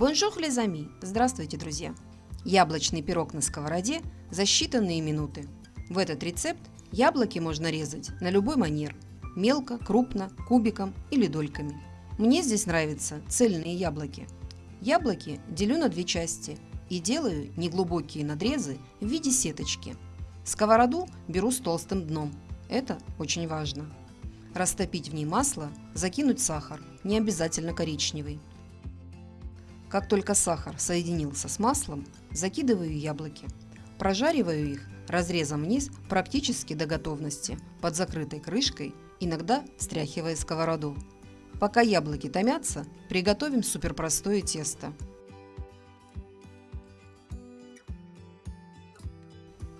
Bonjour les amis! Здравствуйте, друзья! Яблочный пирог на сковороде за считанные минуты. В этот рецепт яблоки можно резать на любой манер – мелко, крупно, кубиком или дольками. Мне здесь нравятся цельные яблоки. Яблоки делю на две части и делаю неглубокие надрезы в виде сеточки. Сковороду беру с толстым дном. Это очень важно. Растопить в ней масло, закинуть сахар, не обязательно коричневый. Как только сахар соединился с маслом, закидываю яблоки. Прожариваю их разрезом вниз практически до готовности, под закрытой крышкой, иногда стряхивая сковороду. Пока яблоки томятся, приготовим суперпростое тесто.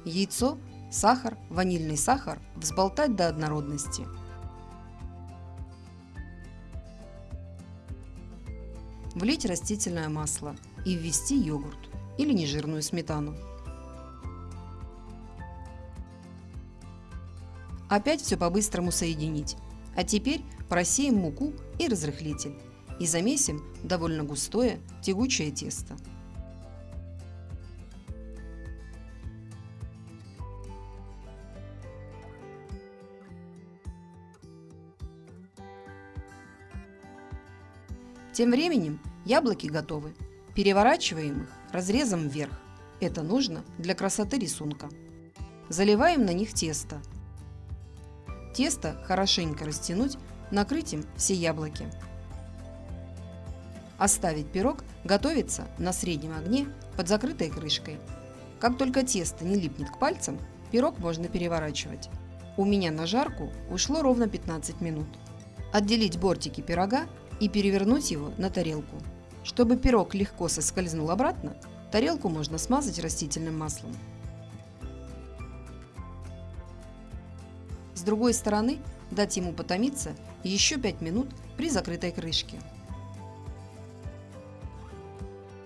Яйцо, сахар, ванильный сахар взболтать до однородности – влить растительное масло и ввести йогурт или нежирную сметану. Опять все по-быстрому соединить. А теперь просеем муку и разрыхлитель и замесим довольно густое тягучее тесто. Тем временем яблоки готовы. Переворачиваем их разрезом вверх. Это нужно для красоты рисунка. Заливаем на них тесто. Тесто хорошенько растянуть, накрыть им все яблоки. Оставить пирог готовиться на среднем огне под закрытой крышкой. Как только тесто не липнет к пальцам, пирог можно переворачивать. У меня на жарку ушло ровно 15 минут. Отделить бортики пирога и перевернуть его на тарелку. Чтобы пирог легко соскользнул обратно, тарелку можно смазать растительным маслом. С другой стороны дать ему потомиться еще 5 минут при закрытой крышке.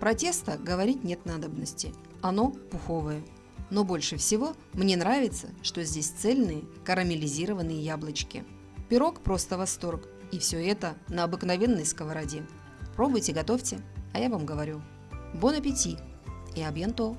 Про тесто говорить нет надобности, оно пуховое. Но больше всего мне нравится, что здесь цельные карамелизированные яблочки. Пирог просто восторг, и все это на обыкновенной сковороде. Пробуйте, готовьте, а я вам говорю. Бон аппетит и абьянто!